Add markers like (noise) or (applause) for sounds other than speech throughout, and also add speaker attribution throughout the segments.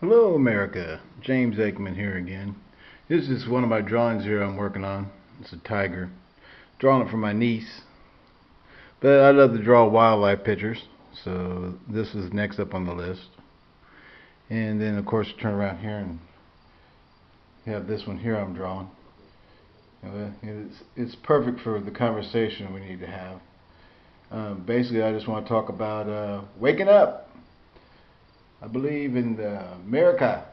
Speaker 1: Hello America, James Aikman here again. This is one of my drawings here I'm working on. It's a tiger. Drawing it for my niece. But I love to draw wildlife pictures, so this is next up on the list. And then of course turn around here and have this one here I'm drawing. It's, it's perfect for the conversation we need to have. Um, basically I just want to talk about uh, waking up. I believe in America.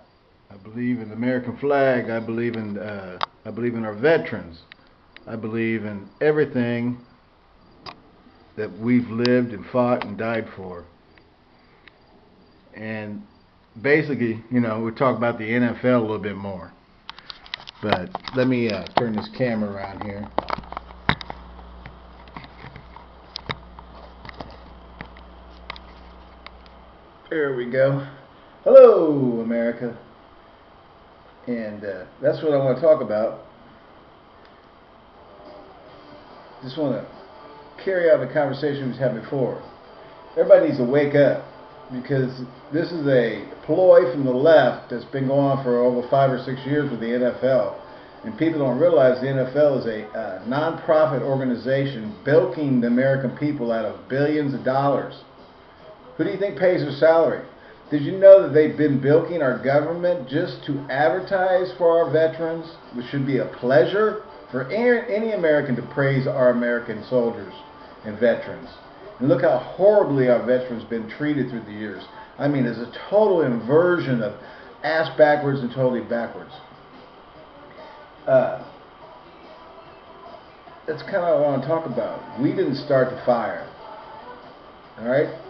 Speaker 1: I believe in the American flag. I believe in uh, I believe in our veterans. I believe in everything that we've lived and fought and died for. And basically, you know, we talk about the NFL a little bit more. But let me uh, turn this camera around here. There we go. Hello, America. And uh, that's what I want to talk about. Just want to carry out the conversation we had before. Everybody needs to wake up because this is a ploy from the left that's been going on for over five or six years with the NFL. And people don't realize the NFL is a uh, non-profit organization bilking the American people out of billions of dollars. Who do you think pays their salary? Did you know that they've been bilking our government just to advertise for our veterans, which should be a pleasure for any American to praise our American soldiers and veterans. And look how horribly our veterans been treated through the years. I mean, it's a total inversion of ass backwards and totally backwards. Uh, that's kind of what I want to talk about. We didn't start the fire. All right?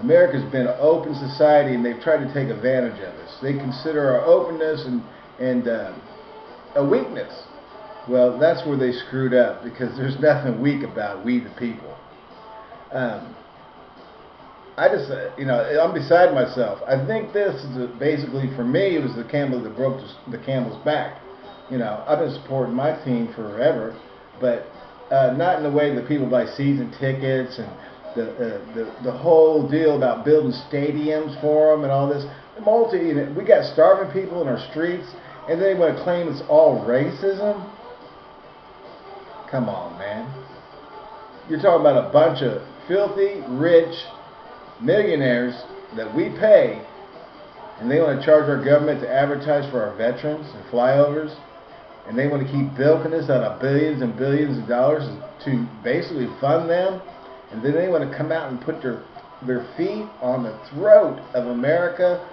Speaker 1: America's been an open society and they've tried to take advantage of us. They consider our openness and, and uh, a weakness. Well, that's where they screwed up because there's (laughs) nothing weak about we the people. Um, I just, uh, you know, I'm beside myself. I think this is basically, for me, it was the camel that broke the, the camel's back. You know, I've been supporting my team forever, but uh, not in the way that people buy season tickets and the, uh, the the whole deal about building stadiums for them and all this. Multi, we got starving people in our streets, and they want to claim it's all racism. Come on, man. You're talking about a bunch of filthy, rich millionaires that we pay, and they want to charge our government to advertise for our veterans and flyovers, and they want to keep bilking us out of billions and billions of dollars to basically fund them and then they want to come out and put their their feet on the throat of America,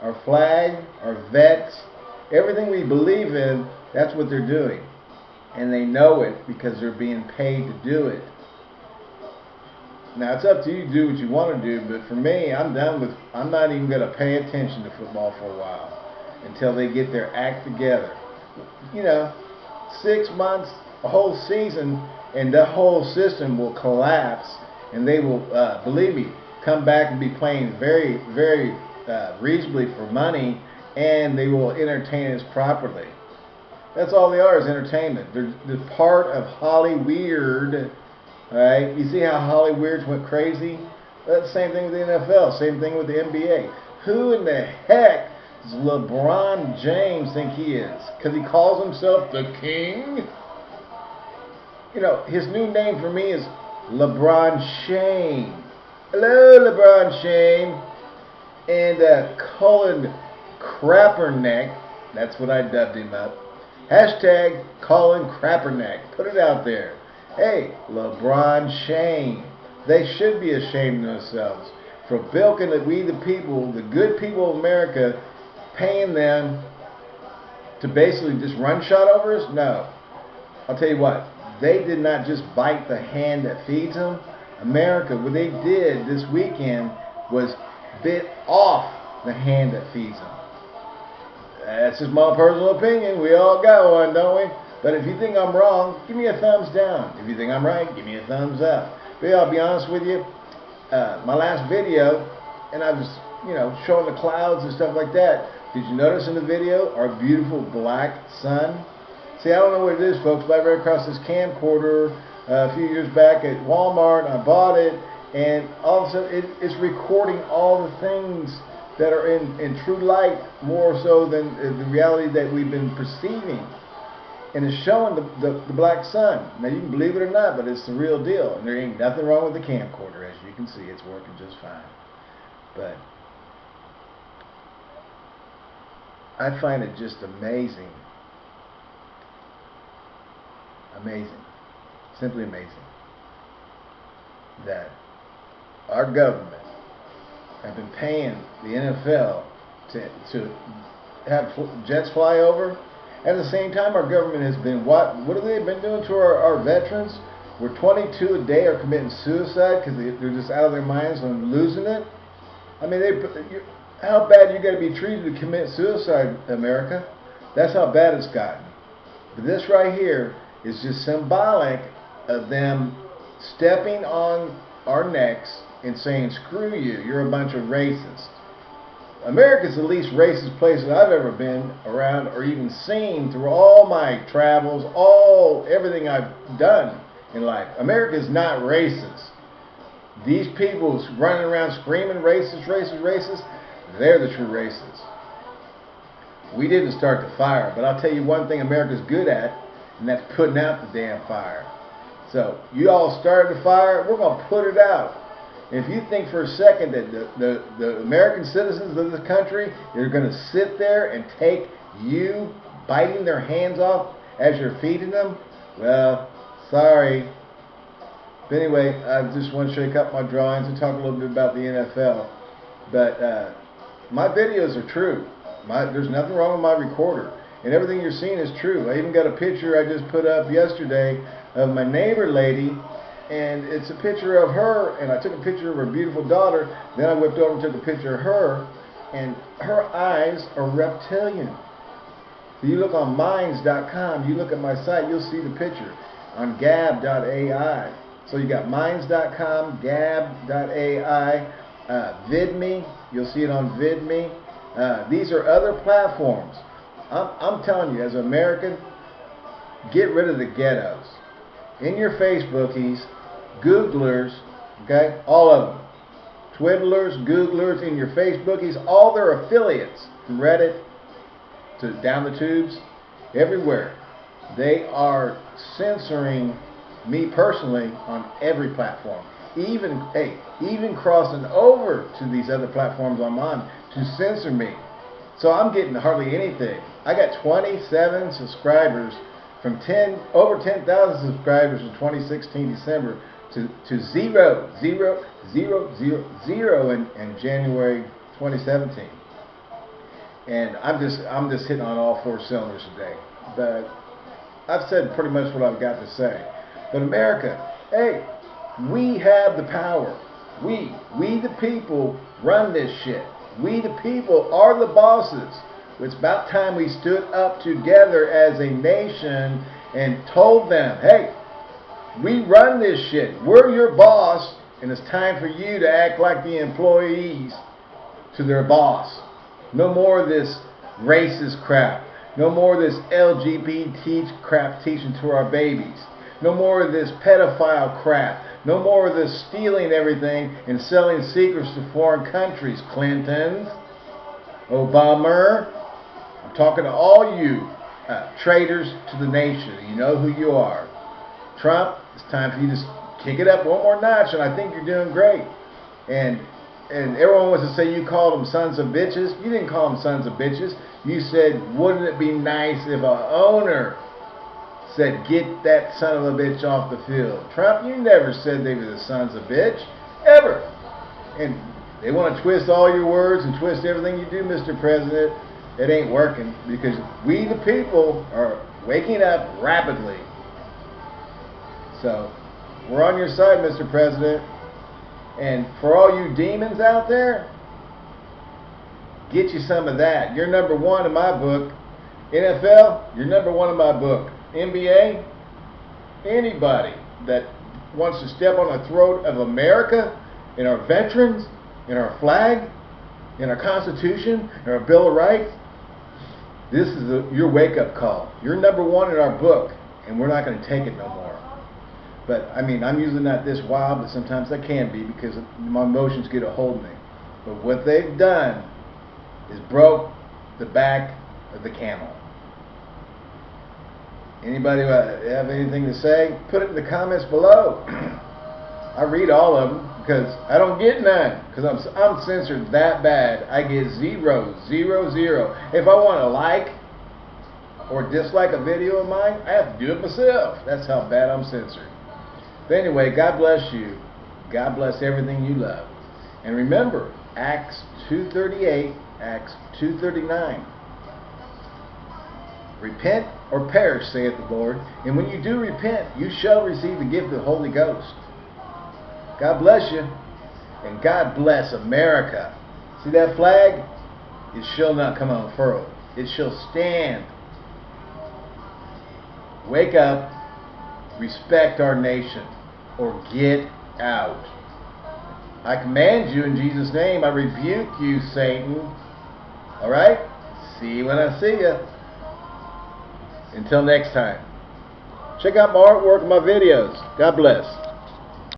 Speaker 1: our flag, our vets, everything we believe in, that's what they're doing. And they know it because they're being paid to do it. Now it's up to you to do what you want to do, but for me, I'm done with I'm not even gonna pay attention to football for a while until they get their act together. You know, six months, a whole season, and the whole system will collapse and they will, uh, believe me, come back and be playing very, very uh, reasonably for money, and they will entertain us properly. That's all they are is entertainment. They're, part of Holly Weird. Right? You see how Hollyweirds went crazy? That's the same thing with the NFL. Same thing with the NBA. Who in the heck does LeBron James think he is? Because he calls himself the king? You know, his new name for me is LeBron Shane. Hello, LeBron Shane. And uh, Colin Crapperneck. That's what I dubbed him up. Hashtag Colin Crapperneck. Put it out there. Hey, LeBron Shane. They should be ashamed of themselves for bilking that we the people, the good people of America, paying them to basically just run shot over us? No. I'll tell you what, they did not just bite the hand that feeds them. America, what they did this weekend was bit off the hand that feeds them. That's just my personal opinion. We all got one, don't we? But if you think I'm wrong, give me a thumbs down. If you think I'm right, give me a thumbs up. But yeah, I'll be honest with you. Uh, my last video, and I was, you know, showing the clouds and stuff like that. Did you notice in the video our beautiful black sun? See, I don't know what it is, folks, but I ran across this camcorder uh, a few years back at Walmart. I bought it, and all of a sudden it, it's recording all the things that are in, in true light more so than uh, the reality that we've been perceiving. And it's showing the, the, the black sun. Now you can believe it or not, but it's the real deal. And there ain't nothing wrong with the camcorder. As you can see, it's working just fine. But I find it just amazing. Amazing. Simply amazing. That our government have been paying the NFL to, to have jets fly over. At the same time, our government has been what? What have they been doing to our, our veterans? Where 22 a day are committing suicide because they, they're just out of their minds and losing it. I mean, they how bad you got to be treated to commit suicide, America? That's how bad it's gotten. But this right here is just symbolic of them stepping on our necks and saying, screw you, you're a bunch of racists. America's the least racist place that I've ever been around or even seen through all my travels, all everything I've done in life. America is not racist. These people running around screaming racist, racist, racist, they're the true racists. We didn't start the fire, but I'll tell you one thing America's good at, and that's putting out the damn fire. So you all started the fire, we're going to put it out. If you think for a second that the, the, the American citizens of this country are going to sit there and take you biting their hands off as you're feeding them, well, sorry. But anyway, I just want to shake up my drawings and talk a little bit about the NFL. But uh, my videos are true. My, there's nothing wrong with my recorder. And everything you're seeing is true. I even got a picture I just put up yesterday of my neighbor lady and it's a picture of her, and I took a picture of her beautiful daughter, then I whipped over and took a picture of her, and her eyes are reptilian. So you look on minds.com, you look at my site, you'll see the picture on gab.ai. So you got minds.com, gab.ai, uh, VidMe, you'll see it on VidMe. Uh, these are other platforms. I'm, I'm telling you, as an American, get rid of the ghettos. In your Facebookies, Googlers, okay, all of them. Twiddlers, Googlers, in your Facebookies, all their affiliates from Reddit to down the tubes, everywhere. They are censoring me personally on every platform. Even, hey, even crossing over to these other platforms I'm on to censor me. So I'm getting hardly anything. I got 27 subscribers from 10 over 10,000 subscribers in 2016 December to, to zero, zero, zero, zero, zero in, in January 2017. And I'm just I'm just hitting on all four cylinders today. But I've said pretty much what I've got to say. But America, hey, we have the power. We, we the people run this shit. We the people are the bosses. It's about time we stood up together as a nation and told them, hey, we run this shit. We're your boss, and it's time for you to act like the employees to their boss. No more of this racist crap. No more of this LGBT crap teaching to our babies. No more of this pedophile crap. No more of this stealing everything and selling secrets to foreign countries. Clinton, Obama. I'm talking to all you uh, traitors to the nation. You know who you are. Trump, it's time for you to kick it up one more notch, and I think you're doing great. And and everyone wants to say you called them sons of bitches. You didn't call them sons of bitches. You said, wouldn't it be nice if a owner said, get that son of a bitch off the field. Trump, you never said they were the sons of bitch. Ever. And they want to twist all your words and twist everything you do, Mr. President. It ain't working because we, the people, are waking up rapidly. So, we're on your side, Mr. President. And for all you demons out there, get you some of that. You're number one in my book. NFL, you're number one in my book. NBA, anybody that wants to step on the throat of America and our veterans and our flag and our Constitution and our Bill of Rights, this is a, your wake-up call. You're number one in our book, and we're not going to take it no more. But I mean, I'm usually not this wild, but sometimes I can be because my emotions get a hold of me. But what they've done is broke the back of the camel. Anybody uh, have anything to say? Put it in the comments below. (clears throat) I read all of them because I don't get none because I'm I'm censored that bad. I get zero, zero, zero. If I want to like or dislike a video of mine, I have to do it myself. That's how bad I'm censored. But anyway, God bless you. God bless everything you love. And remember, Acts 2.38, Acts 2.39. Repent or perish, saith the Lord. And when you do repent, you shall receive the gift of the Holy Ghost. God bless you. And God bless America. See that flag? It shall not come unfurled. It shall stand. Wake up. Respect our nation. Or get out. I command you in Jesus' name. I rebuke you, Satan. Alright? See you when I see you. Until next time. Check out my artwork and my videos. God bless.